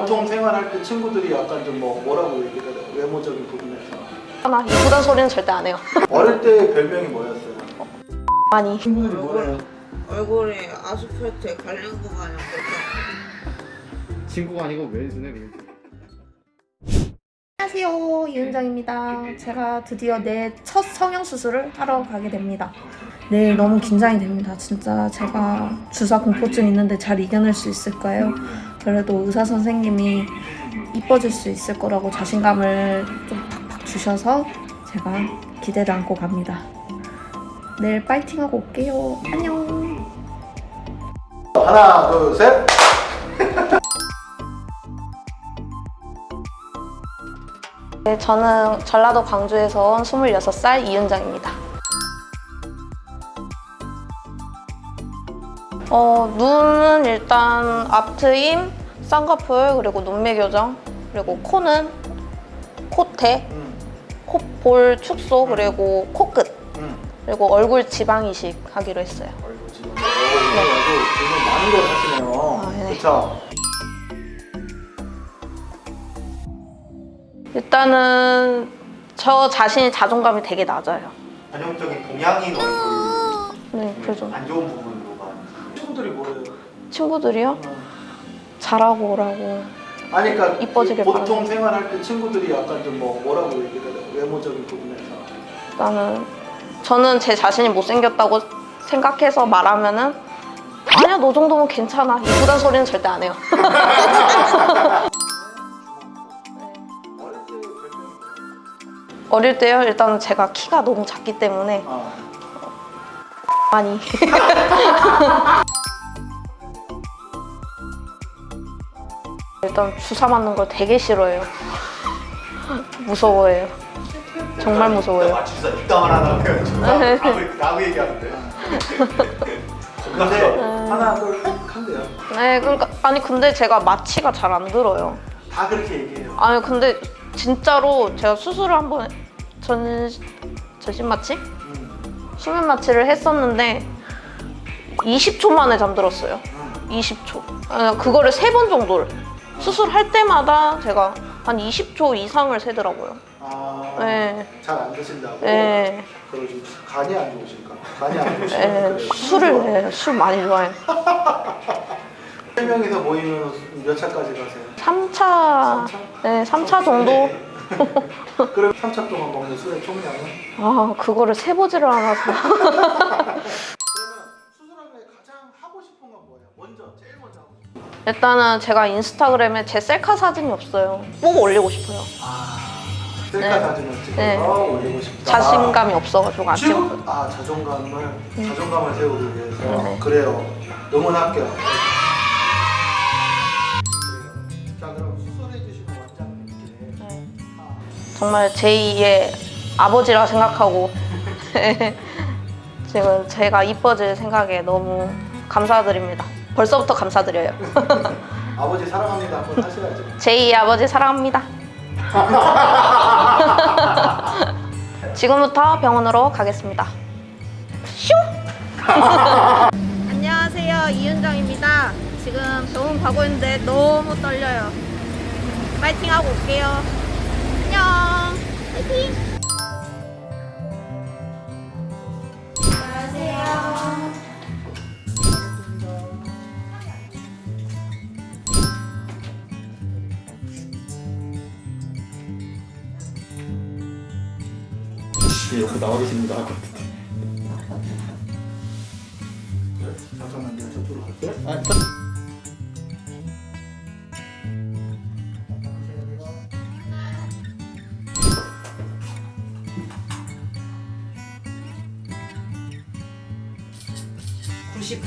보통 생활할 때 친구들이 약간 좀 뭐 뭐라고 얘기를 해요? 외모적인 부분에서 나 이쁘다는 소리는 절대 안 해요. 어릴 때 별명이 뭐였어요? 많이. 친구들이 뭐래요? 얼굴이 아스팔트에 갈린 거 마냥 그렇게 친구가 아니고 왼손에 안녕하세요 이은정입니다 제가 드디어 내 첫 성형수술을 하러 가게 됩니다 내일 너무 긴장이 됩니다 진짜 제가 주사 공포증 있는데 잘 이겨낼 수 있을까요? 그래도 의사 선생님이 이뻐질 수 있을 거라고 자신감을 좀 팍팍 주셔서 제가 기대를 안고 갑니다 내일 파이팅하고 올게요 안녕 하나 둘 셋. 네, 저는 전라도 광주에서 온 26살 이윤정입니다. 어, 눈은 일단 앞트임, 쌍꺼풀, 그리고 눈매 교정, 그리고 코는 콧대, 음, 콧볼 축소, 그리고 코끝, 음. 그리고 얼굴 지방 이식 하기로 했어요. 어, 이거 아주 지금 많은 걸 하시네요. 아, 네. 그렇죠. 일단은 저 자신이 자존감이 되게 낮아요. 전형적인 동양인 얼굴 네, 그래서 안 좋은 부분으로만. 친구들이 뭐래요? 친구들이요? 어. 잘하고 오라고. 아니 그러니까 이뻐지길 보통 바라는 생활할 때 친구들이 약간 좀 뭐 뭐라고 얘기를 해요? 외모적인 부분에서. 나는 저는 제 자신이 못생겼다고 생각해서 말하면은 아니야 너 정도면 괜찮아 이쁘다는 소리는 절대 안 해요 어릴 때 때요 일단 제가 키가 너무 작기 때문에 아, 많이 일단 주사 맞는 걸 되게 싫어해요 무서워해요 정말 무서워요 아 하다고요 지금 네. 라고, 라고 얘기하는데 근데 하나 둘셋 한대요. 네 그러니까 아니 근데 제가 마취가 잘 안 들어요 다 그렇게 얘기해요. 아니 근데 진짜로 제가 수술을 한번 전 전신 마취? 음, 수면 마취를 했었는데 20초 만에 잠들었어요. 음. 20초. 아니, 그거를 세 번 정도를 수술할 때마다 제가 한 20초 이상을 세더라고요. 아, 네. 잘안 드신다고. 네. 그리고 좀 간이 안 좋으실까? 간이 안 좋으시면 네. 술을 네, 술 많이 좋아해요. 세 명이서 모이면 몇 차까지 가세요? 3차, 네, 3차 정도. 그럼 3차 동안 먹는 술의 총량은? 아, 그거를 세보지를 않아서. 일단은 제가 인스타그램에 제 셀카 사진이 없어요. 꼭 올리고 싶어요. 아, 셀카 네. 사진을 찍어서 네. 올리고 싶다. 자신감이 없어가지고 안 찍었거든요. 아 자존감을 자존감을 세우기 위해서 네. 그래요. 응원할게요. 그래요. 자 그럼 수술해 주시는 원장님께 네. 아, 정말 제2의 아버지라 생각하고 지금 제가 이뻐질 생각에 너무 감사드립니다. 벌써부터 감사드려요. 아버지 사랑합니다 한번 하셔야죠. 제2의 아버지 사랑합니다. 지금부터 병원으로 가겠습니다. 슝! 안녕하세요. 이윤정입니다. 지금 병원 가고 있는데 너무 떨려요. 파이팅 하고 올게요. 안녕. 파이팅. 여기 나와 계십니다 잠깐만 내가 저쪽으로 갈게. 아,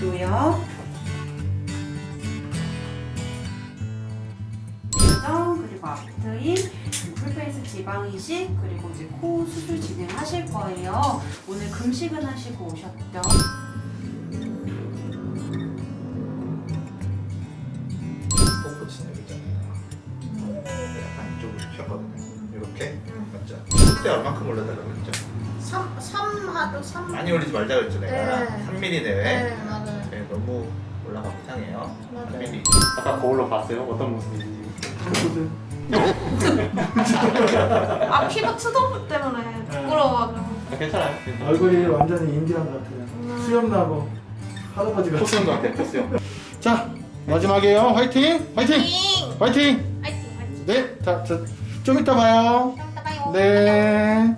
도요 교정 그리고 앞트임 지방 이식 그리고 이제 코 수술 진행하실 거예요. 오늘 금식은 하시고 오셨죠? 맞죠? 그때 얼마큼 올려달라고 했죠? 3, 3 하도 3 많이 올리지 말자 그랬죠 내가 네. 3mm 내외 맞아요 네, 너무 올라가면 이상해요. 맞아요. 아까 거울로 봤어요? 어떤 모습인지. 아 피부 투도 때문에 부끄러워가지고. 아, 괜찮아요. 괜찮아요. 얼굴이 완전히 인디안 같아요. 수염 나고 할아버지 같아. 코스형 같아, 코스형. 자 마지막이에요. 화이팅! 화이팅! 화이팅! 화이팅 화이팅. 네, 자, 자, 좀 이따 봐요. 이따 봐요. 네.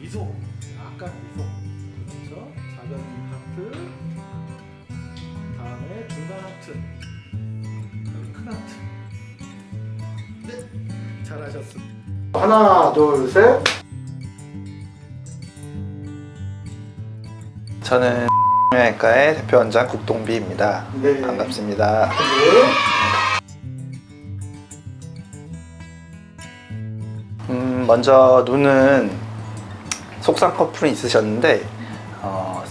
미소, 약간 미소. 작은 하트. 다음에 중간 하트. 그다음에 큰 하트. 네, 잘하셨습니다. 하나, 둘, 셋. 저는 영양외과의 대표 원장 국동비입니다. 네. 반갑습니다. 음, 먼저 눈은 속쌍꺼풀이 있으셨는데 어,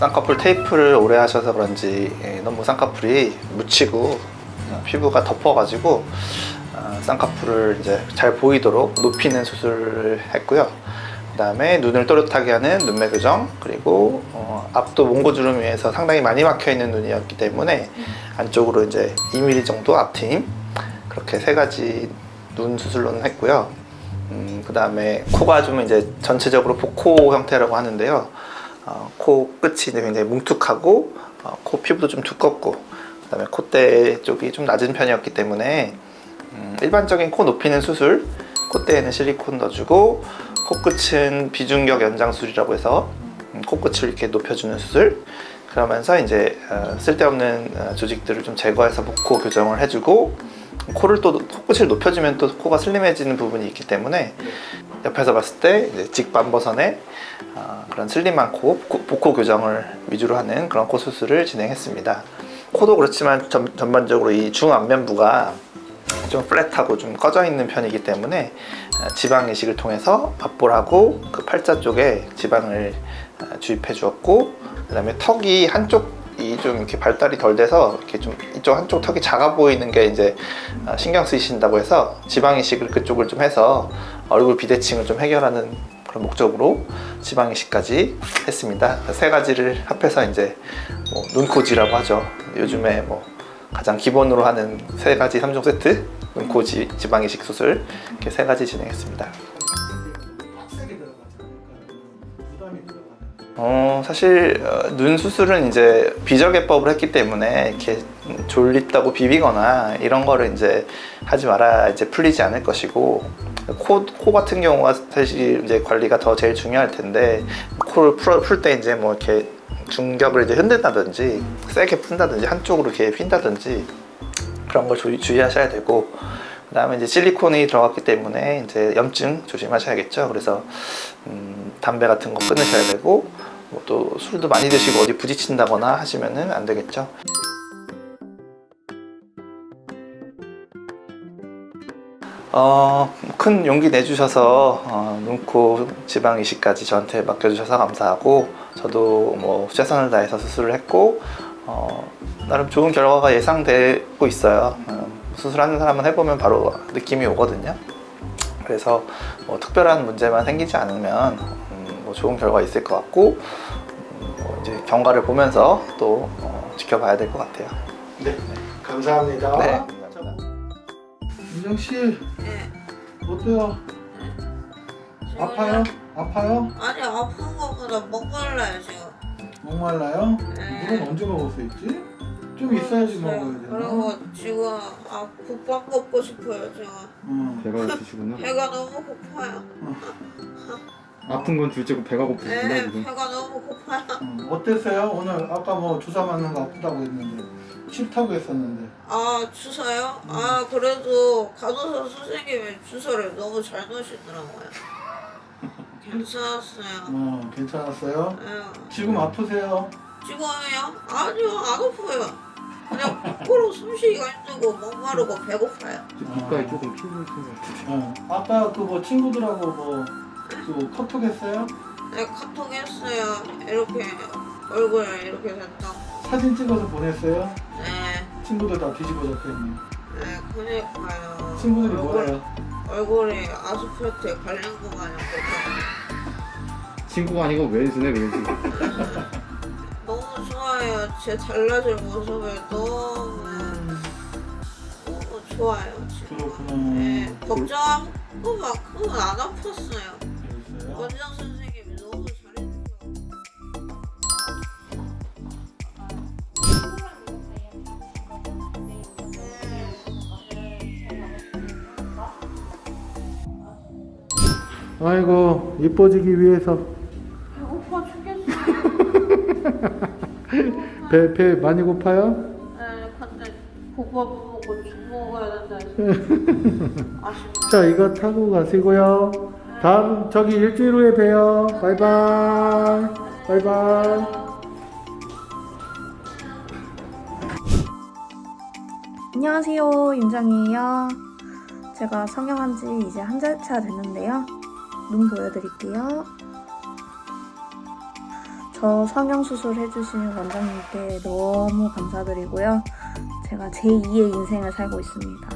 쌍꺼풀 테이프를 오래 하셔서 그런지 예, 너무 쌍꺼풀이 묻히고 어, 피부가 덮어가지고 어, 쌍꺼풀을 이제 잘 보이도록 높이는 수술을 했고요. 그 다음에 눈을 또렷하게 하는 눈매 교정 그리고 어, 앞도 몽고주름 위에서 상당히 많이 막혀 있는 눈이었기 때문에 안쪽으로 이제 2mm 정도 앞트임 그렇게 세 가지 눈 수술로는 했고요. 음, 그 다음에 코가 좀 이제 전체적으로 복코 형태라고 하는데요. 어, 코 끝이 굉장히 뭉툭하고 어, 코 피부도 좀 두껍고 그 다음에 콧대 쪽이 좀 낮은 편이었기 때문에 음, 일반적인 코 높이는 수술 콧대에는 실리콘 넣어주고 코끝은 비중격 연장술이라고 해서 음, 코끝을 이렇게 높여주는 수술. 그러면서 이제 어, 쓸데없는 어, 조직들을 좀 제거해서 복코 교정을 해주고 코를 또 코끝을 높여주면 또 코가 슬림해지는 부분이 있기 때문에 옆에서 봤을 때 이제 직반버선의 어, 그런 슬림한 코 코- 복코 교정을 위주로 하는 그런 코 수술을 진행했습니다. 코도 그렇지만 전, 전반적으로 이 중안면부가 좀 플랫하고 좀 꺼져 있는 편이기 때문에 어, 지방 이식을 통해서 밥볼하고 그 팔자 쪽에 지방을 어, 주입해 주었고 그 다음에 턱이 한쪽 이 좀 이렇게 발달이 덜 돼서 이렇게 좀 이쪽 한쪽 턱이 작아 보이는 게 이제 어, 신경 쓰이신다고 해서 지방 이식을 그쪽을 좀 해서 얼굴 비대칭을 좀 해결하는 그런 목적으로 지방 이식까지 했습니다. 세 가지를 합해서 이제 뭐 눈코지라고 하죠. 요즘에 뭐 가장 기본으로 하는 세 가지 3종 세트 눈코 지, 지방 이식 수술 이렇게 세 가지 진행했습니다. 어, 사실 어, 눈 수술은 이제 비저개법을 했기 때문에 이렇게 졸립다고 비비거나 이런 거를 이제 하지 말아 이제 풀리지 않을 것이고 코, 코 같은 경우가 사실 이제 관리가 더 제일 중요할 텐데 코를 풀 때 이제 뭐 이렇게 중격을 이제 흔든다든지 세게 푼다든지 한쪽으로 이렇게 핀다든지 그런 걸 주의, 주의하셔야 되고 그 다음에 이제 실리콘이 들어갔기 때문에 이제 염증 조심하셔야겠죠. 그래서 음, 담배 같은 거 끊으셔야 되고 뭐 또 술도 많이 드시고 어디 부딪힌다거나 하시면은 안 되겠죠. 어, 큰 용기 내주셔서 어, 눈코 지방 이식까지 저한테 맡겨주셔서 감사하고 저도 뭐 최선을 다해서 수술을 했고 어, 나름 좋은 결과가 예상되고 있어요. 어, 수술하는 사람은 해보면 바로 느낌이 오거든요. 그래서 뭐 특별한 문제만 생기지 않으면 음, 뭐 좋은 결과 있을 것 같고 음, 뭐 이제 경과를 보면서 또 어, 지켜봐야 될 것 같아요. 네, 감사합니다. 네. 민정 씨 네. 어때요? 아파요? 아파요? 아니 아픈 것보다 목말라요 지금. 목말라요? 네. 물은 언제 먹을 수 있지? 좀 있어야지 먹어야 되나? 그리고 지금 아 국밥 먹고 싶어요 지금. 응. 배가 고프시구나. 배가 너무 고파요. 아픈 건 둘째고 배가 고프시구나 네, 지금. 배가 너무 고파요. 응. 어땠어요? 오늘 아까 뭐 주사 맞는 거 아프다고 했는데 싫다고 했었는데 아 주사요? 아 그래도 간호사 선생님이 주사를 너무 잘 넣으시더라고요. 괜찮았어요. 어, 괜찮았어요? 예. 지금 아프세요? 지금요? 아니요 안 아파요. 그냥 코로 숨쉬기가 힘들고 목마르고 배고파요. 지금 귓가에 조금 피부 있는 것 같은데. 어. 아까 그 뭐 친구들하고 뭐 그 카톡 했어요? 네 카톡 했어요. 이렇게 얼굴 이렇게 됐다고. 사진 찍어서 보냈어요? 네, 친구들 다 뒤집어 졌겠네 네 그니까요. 친구들이 얼굴- 뭐래요? 얼굴이 아스팔트에 갈린 거 마냥 됐다. 친구가 아니고 왼수네 왼수. 너무 좋아요. 제 달라질 모습을 너무 너무 좋아요. 지금. 네, 걱정만큼은 안 아팠어요. 원장 선생님이 너무 잘해주셔서. 아이고 이뻐지기 위해서 배고파 죽겠어. 배, 배 많이 고파요? 네, 근데 국밥 먹고 죽 먹어야 된다. 자 이거 타고 가시고요 다음 저기 일주일 후에 봬요. 바이바이. 바이바이. 안녕하세요. 윤정이에요. 제가 성형한 지 이제 한 달 차 됐는데요. 눈 보여드릴게요. 저 성형 수술 해주신 원장님께 너무 감사드리고요. 제가 제2의 인생을 살고 있습니다